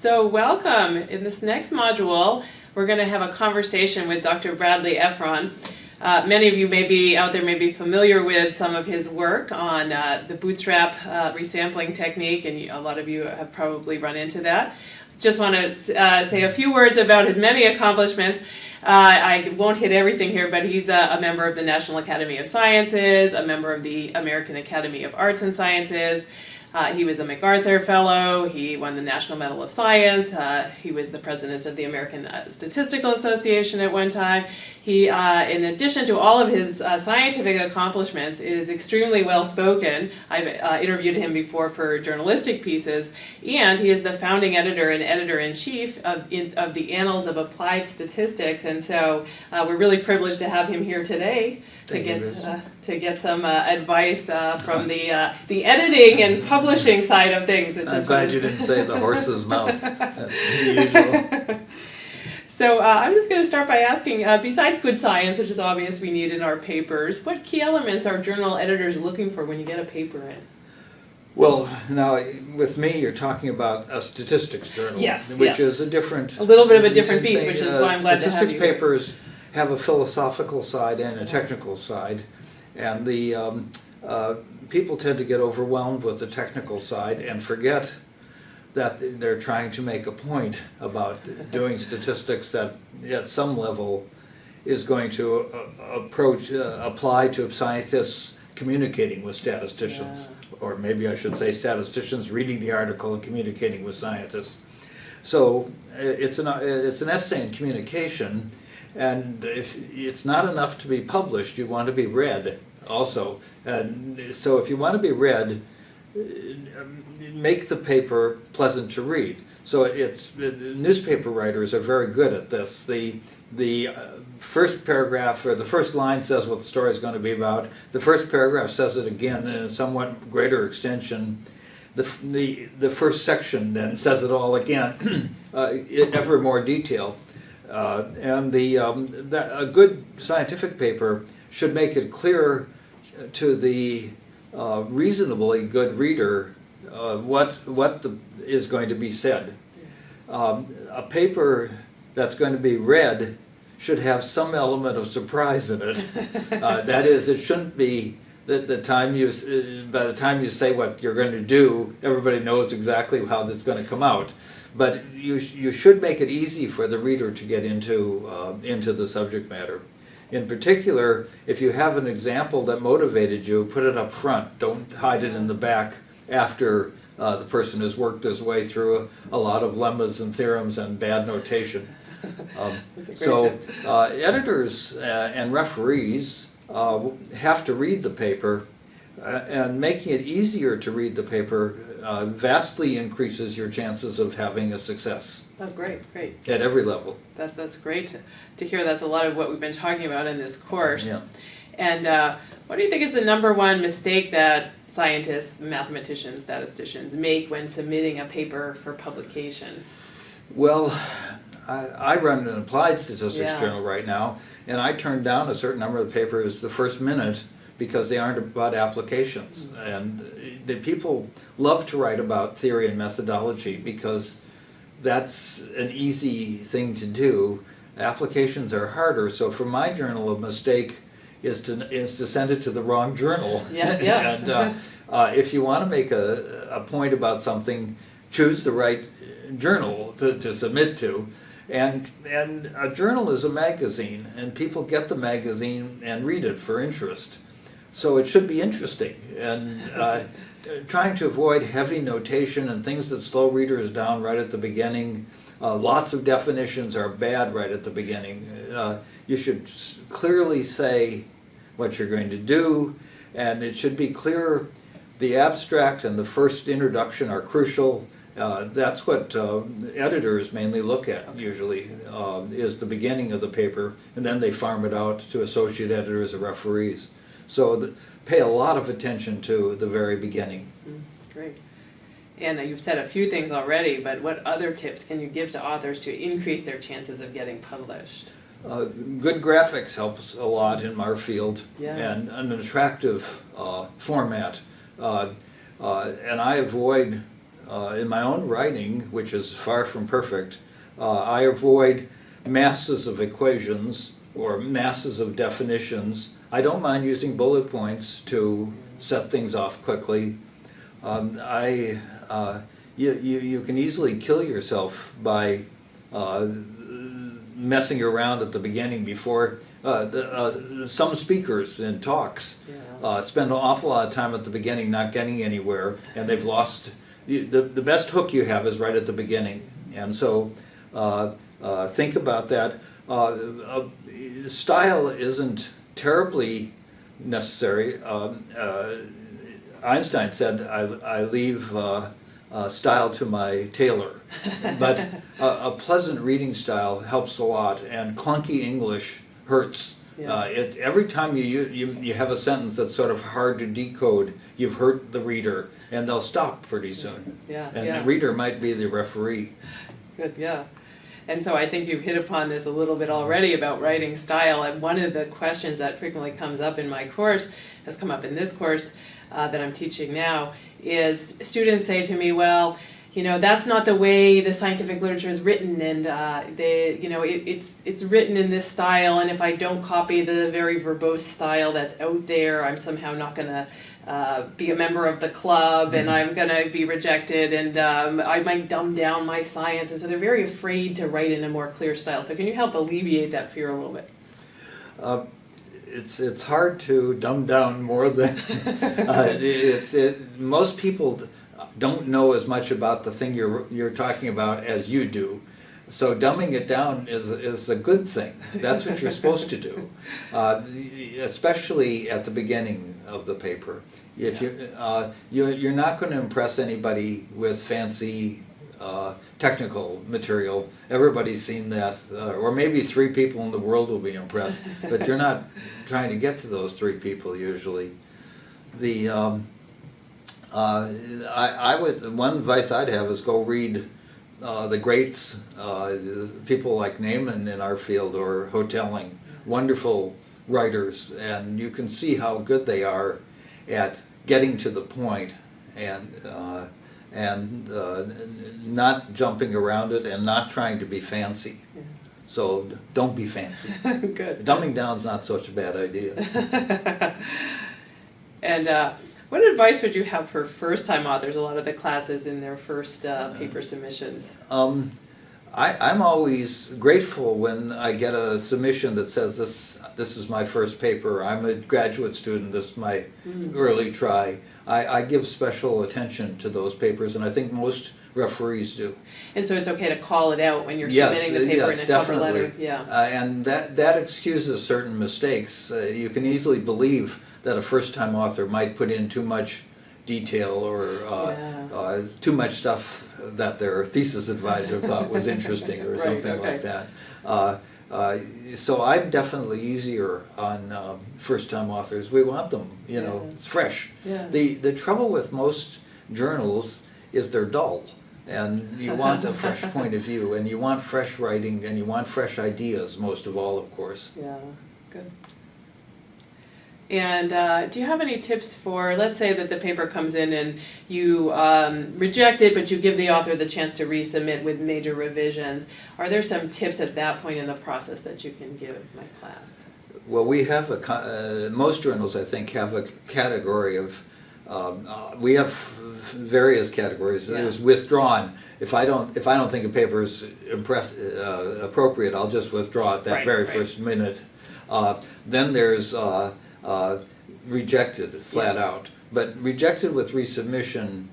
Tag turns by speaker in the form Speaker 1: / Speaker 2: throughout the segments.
Speaker 1: So welcome. In this next module, we're going to have a conversation with Dr. Bradley Efron. Uh, many of you may be out there may be familiar with some of his work on uh, the bootstrap uh, resampling technique, and a lot of you have probably run into that. Just want to uh, say a few words about his many accomplishments. Uh, I won't hit everything here, but he's a, a, member of the National Academy of Sciences, a member of the American Academy of Arts and Sciences, uh, he was a MacArthur Fellow, he won the National Medal of Science, uh, he was the president of the American uh, Statistical Association at one time. He, uh, in addition to all of his uh, scientific accomplishments, is extremely well spoken. I've uh, interviewed him before for journalistic pieces, and he is the founding editor and editor-in-chief of, in, of the Annals of Applied Statistics, and so we're really privileged to have him here today to get to get some advice from the, the editing and publishing publishing side of things.
Speaker 2: It's I'm glad you didn't say the horse's mouth.
Speaker 1: So uh, I'm just going to start by asking, uh, besides good science, which is obvious we need in our papers, what key elements are journal editors looking for when you get a paper in?
Speaker 2: Well, now with me, you're talking about a statistics journal,
Speaker 1: yes,
Speaker 2: which
Speaker 1: yes.
Speaker 2: is a different,
Speaker 1: a little bit of a different beast, which is
Speaker 2: uh,
Speaker 1: why I'm glad to have
Speaker 2: Statistics papers have a philosophical side and a technical side, and the um, uh, people tend to get overwhelmed with the technical side and forget that they're trying to make a point about doing statistics that at some level is going to uh, approach, uh, apply to scientists communicating with statisticians. Yeah. Or maybe I should say statisticians reading the article and communicating with scientists. So uh, it's an, uh, it's an essay in communication and if it's not enough to be published, you want to be read also. And so if you want to be read, make the paper pleasant to read. So it's newspaper writers are very good at this. The the uh, first paragraph or the first line says what the story is going to be about. The first paragraph says it again in a somewhat greater extension. The the the first section then says it all again, uh, in ever more detail. Uh, and the, um, that, a good scientific paper should make it clear to the uh, reasonably good reader uh, what, what the, is going to be said. Um, a paper that's going to be read should have some element of surprise in it. Uh, that is, it shouldn't be that the time you, uh, by the time you say what you're going to do, everybody knows exactly how that's going to come out. But you, you should make it easy for the reader to get into, uh, into the subject matter. In particular, if you have an example that motivated you, put it up front. Don't hide it in the back after uh, the person has worked his way through a, a, lot of lemmas and theorems and bad notation. Um, so uh, editors uh, and referees uh, have to read the paper uh, and making it easier to read the paper uh, vastly increases your chances of having a success.
Speaker 1: Oh, great, great.
Speaker 2: At every level.
Speaker 1: That, that's great to, to hear. That's a lot of what we've been talking about in this course.
Speaker 2: Yeah.
Speaker 1: And uh, what do you think is the number one mistake that scientists, mathematicians, statisticians make when submitting a paper for publication?
Speaker 2: Well, I, I run an applied statistics
Speaker 1: yeah.
Speaker 2: journal right now, and I turn down a certain number of papers the first minute because they aren't about applications. And the people love to write about theory and methodology because that's an easy thing to do. Applications are harder. So for my journal, a mistake is to is to send it to the wrong journal.
Speaker 1: Yeah, yeah.
Speaker 2: and uh, uh, if you want to make a, a point about something, choose the right journal to, to submit to. And, and a journal is a magazine, and people get the magazine and read it for interest. So it should be interesting. And uh, trying to avoid heavy notation and things that slow readers down right at the beginning. Uh, lots of definitions are bad right at the beginning. Uh, you should clearly say what you're going to do, and it should be clear the abstract and the first introduction are crucial. Uh, that's what uh, editors mainly look at usually, uh, is the beginning of the paper, and then they farm it out to associate editors or referees. So the, pay a lot of attention to the very beginning.
Speaker 1: Mm, great. And uh, you've said a few things already, but what other tips can you give to authors to increase their chances of getting published?
Speaker 2: Uh, good graphics helps a lot in our field,
Speaker 1: yeah.
Speaker 2: and an attractive uh, format. Uh, uh, and I avoid uh, in my own writing, which is far from perfect, uh, I avoid masses of equations or masses of definitions. I don't mind using bullet points to set things off quickly. Um, I, uh, you, you, you can easily kill yourself by uh, messing around at the beginning before uh, the, uh, some speakers in talks uh, spend an awful lot of time at the beginning not getting anywhere, and they've lost. The, the best hook you have is right at the beginning, and so uh, uh, think about that. Uh, uh, style isn't terribly necessary. Um, uh, Einstein said, "I, I leave uh, uh, style to my tailor," but a, a pleasant reading style helps a lot, and clunky English hurts.
Speaker 1: Yeah.
Speaker 2: Uh, it, every time you, you you have a sentence that's sort of hard to decode, you've hurt the reader, and they'll stop pretty soon.
Speaker 1: Yeah,
Speaker 2: And
Speaker 1: yeah.
Speaker 2: the reader might be the referee.
Speaker 1: Good, yeah. And so I think you've hit upon this a little bit already about writing style. And one of the questions that frequently comes up in my course, has come up in this course uh, that I'm teaching now, is students say to me, well, you know, that's not the way the scientific literature is written, and uh, they, you know, it, it's it's written in this style, and if I don't copy the very verbose style that's out there, I'm somehow not gonna uh, be a member of the club, and I'm gonna be rejected, and um, I might dumb down my science, and so they're very afraid to write in a more clear style. So can you help alleviate that fear a little bit?
Speaker 2: Uh, it's it's hard to dumb down more than uh, it's it, most people don't know as much about the thing you're you're talking about as you do. So dumbing it down is is a good thing. That's what you're supposed to do, uh, especially at the beginning of the paper. If you uh, you you're not going to impress anybody with fancy uh, technical material. Everybody's seen that, uh, or maybe three people in the world will be impressed, but you're not trying to get to those three people usually. The um, uh, I, I would one advice I'd have is go read uh, the greats, uh, people like Neyman in our field or Hotelling, wonderful writers, and you can see how good they are at getting to the point and uh, and uh, not jumping around it and not trying to be fancy.
Speaker 1: Yeah.
Speaker 2: So don't be fancy.
Speaker 1: Good.
Speaker 2: Dumbing down's not such a bad idea.
Speaker 1: And uh, what advice would you have for first-time authors? A lot of the classes in their first uh, paper submissions.
Speaker 2: Um, I, I'm always grateful when I get a submission that says this this is my first paper. I'm a graduate student. This is my early try. I, I give special attention to those papers, and I think most referees do.
Speaker 1: And so it's okay to call it out when you're
Speaker 2: Yes,
Speaker 1: submitting the paper
Speaker 2: yes,
Speaker 1: in a cover letter? Yeah.
Speaker 2: Uh, and that, that excuses certain mistakes. Uh, you can easily believe that a first-time author might put in too much detail or uh,
Speaker 1: Yeah.
Speaker 2: uh, too much stuff that their thesis advisor thought was interesting or
Speaker 1: Right,
Speaker 2: something
Speaker 1: okay.
Speaker 2: like that. Uh, uh, so I'm definitely easier on um, first-time authors. We want them, you know,
Speaker 1: Yeah.
Speaker 2: it's fresh.
Speaker 1: Yeah.
Speaker 2: The, the trouble with most journals is they're dull. And you want a fresh point of view, and you want fresh writing, and you want fresh ideas, most of all, of course.
Speaker 1: Yeah, good. And uh, do you have any tips for, let's say that the paper comes in and you um, reject it, but you give the author the chance to resubmit with major revisions. Are there some tips at that point in the process that you can give my class?
Speaker 2: Well, we have a, uh, most journals, I think, have a category of, um, uh, we have various categories. There's
Speaker 1: Yeah.
Speaker 2: withdrawn. If I don't, if I don't think a paper is impress, uh, appropriate, I'll just withdraw it that
Speaker 1: Right,
Speaker 2: very
Speaker 1: right.
Speaker 2: first minute. Uh, Then there's uh, uh, rejected, flat out. But rejected with resubmission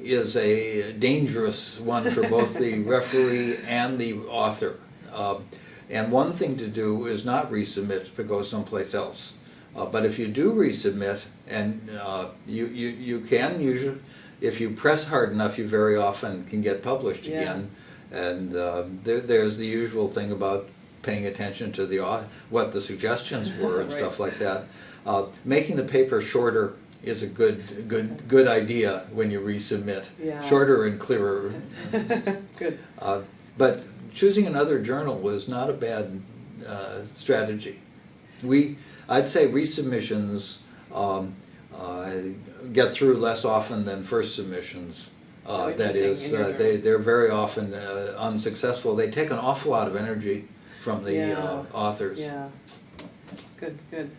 Speaker 2: is a dangerous one for both the referee and the author. Um, And one thing to do is not resubmit, but go someplace else. Uh, But if you do resubmit, and uh, you, you, you can usually, if you press hard enough, you very often can get published
Speaker 1: Yeah.
Speaker 2: again. And uh, there, there's the usual thing about paying attention to the, what the suggestions were and
Speaker 1: Right.
Speaker 2: stuff like that. Uh, Making the paper shorter is a good, good, good idea when you resubmit.
Speaker 1: Yeah.
Speaker 2: Shorter and clearer.
Speaker 1: Good.
Speaker 2: Uh, But choosing another journal was not a bad uh, strategy. We, I'd say resubmissions um, uh, get through less often than first submissions. Uh, that is, uh, they, they're very often uh, unsuccessful. They take an awful lot of energy from the
Speaker 1: Yeah.
Speaker 2: uh, authors.
Speaker 1: Yeah. Good, good.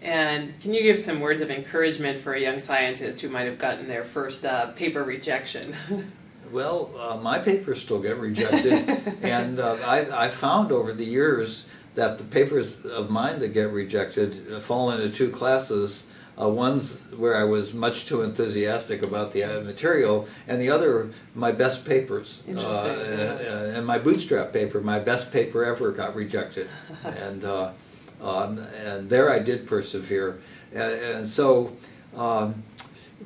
Speaker 1: And can you give some words of encouragement for a young scientist who might have gotten their first uh, paper rejection?
Speaker 2: Well, uh, my papers still get rejected, and uh, I, I found over the years that the papers of mine that get rejected fall into two classes. Uh, one's where I was much too enthusiastic about the uh, material, and the other, my best papers. Uh,
Speaker 1: yeah.
Speaker 2: uh, and my bootstrap paper, my best paper ever, got rejected, and uh, um, and there I did persevere, and, and so. Um,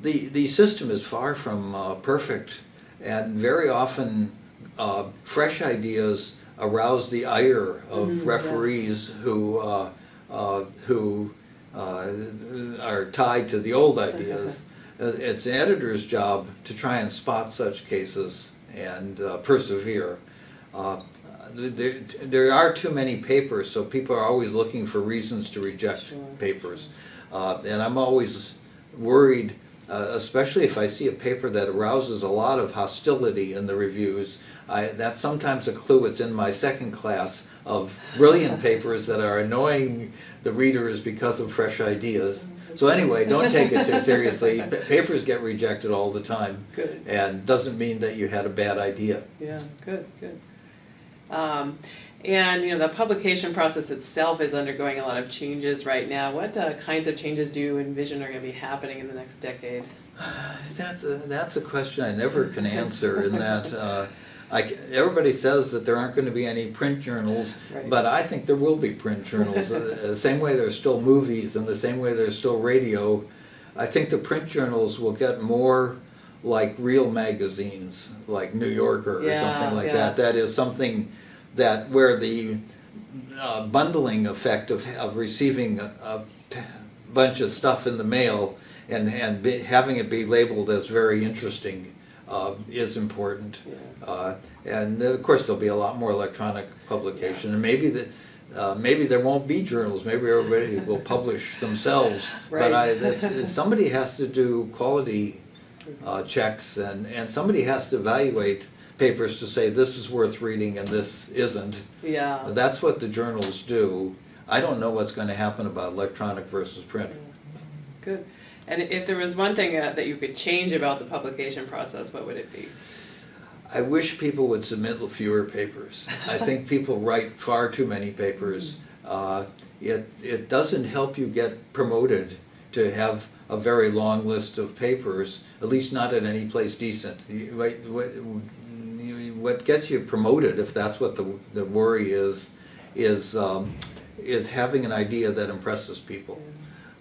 Speaker 2: the, the system is far from uh, perfect, and very often uh, fresh ideas arouse the ire of
Speaker 1: Mm, yes.
Speaker 2: referees who, uh, uh, who uh, are tied to the old ideas. It's an editor's job to try and spot such cases and uh, persevere. Uh, there, there are too many papers, so people are always looking for reasons to reject
Speaker 1: Sure.
Speaker 2: papers. Uh, and I'm always worried, uh, especially if I see a paper that arouses a lot of hostility in the reviews. I, that's sometimes a clue it's in my second class of brilliant papers that are annoying the readers because of fresh ideas. So anyway, don't take it too seriously. Pa- Papers get rejected all the time
Speaker 1: Good.
Speaker 2: and doesn't mean that you had a bad idea.
Speaker 1: Yeah, good, good. Um, and you know the publication process itself is undergoing a lot of changes right now. What uh, kinds of changes do you envision are going to be happening in the next decade?
Speaker 2: That's a, that's a question I never can answer in that, uh, C- everybody says that there aren't gonna be any print journals,
Speaker 1: Right.
Speaker 2: but I think there will be print journals. Uh, The same way there's still movies and the same way there's still radio. I think the print journals will get more like real magazines, like New Yorker or
Speaker 1: Yeah,
Speaker 2: something like
Speaker 1: yeah.
Speaker 2: that. That is something that, where the uh, bundling effect of, of receiving a bunch of stuff in the mail and, and be, having it be labeled as very interesting uh, is important.
Speaker 1: Yeah.
Speaker 2: Uh, and of course, there'll be a lot more electronic publication, and maybe the, uh, maybe there won't be journals, maybe everybody will publish themselves. But I,
Speaker 1: Right.
Speaker 2: that's, somebody has to do quality uh, checks, and, and somebody has to evaluate papers to say this is worth reading and this isn't.
Speaker 1: Yeah.
Speaker 2: That's what the journals do. I don't know what's gonna happen about electronic versus print.
Speaker 1: Good. And if there was one thing uh, that you could change about the publication process, what would it be?
Speaker 2: I wish people would submit fewer papers. I think people write far too many papers. Uh, It, it doesn't help you get promoted to have a very long list of papers, at least not at any place decent. You- What, what, what gets you promoted, if that's what the, the worry is, is, um, is having an idea that impresses people.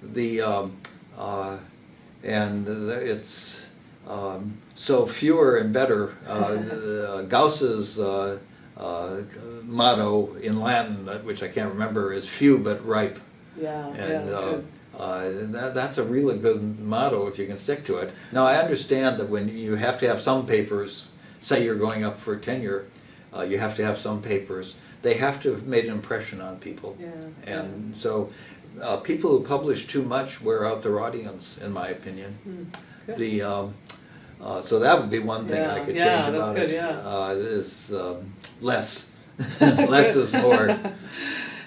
Speaker 2: The, um, uh, and it's, um, so fewer and better. Uh, Gauss's uh, uh, motto in Latin, uh, which I can't remember, is few but ripe.
Speaker 1: Yeah.
Speaker 2: And
Speaker 1: yeah.
Speaker 2: uh, uh, that, that's a really good motto if you can stick to it. Now, I understand that when you have to have some papers, say you're going up for tenure, uh, you have to have some papers, they have to have made an impression on people.
Speaker 1: Yeah.
Speaker 2: And so, uh, people who publish too much wear out their audience, in my opinion.
Speaker 1: Good.
Speaker 2: The, um, uh, so that would be one thing I could
Speaker 1: yeah,
Speaker 2: change about
Speaker 1: good,
Speaker 2: it.
Speaker 1: yeah.
Speaker 2: Uh, is, um, less. Less is more.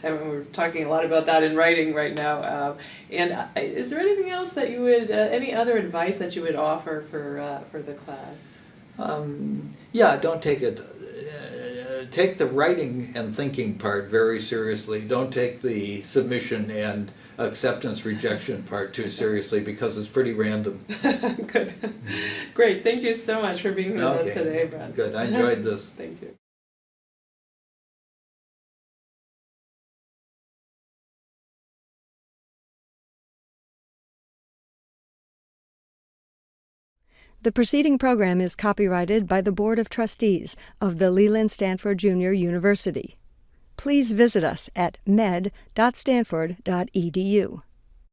Speaker 1: And we're talking a lot about that in writing right now. Um, and uh, is there anything else that you would, uh, any other advice that you would offer for uh, for the class?
Speaker 2: Um, yeah, don't take it, uh, take the writing and thinking part very seriously. Don't take the submission and acceptance rejection part too seriously because it's pretty random.
Speaker 1: Good. Great. Thank you so much for being with us today, Brad.
Speaker 2: Good, I enjoyed this.
Speaker 1: Thank you.
Speaker 3: The preceding program is copyrighted by the Board of Trustees of the Leland Stanford Junior University. Please visit us at med.stanford.edu.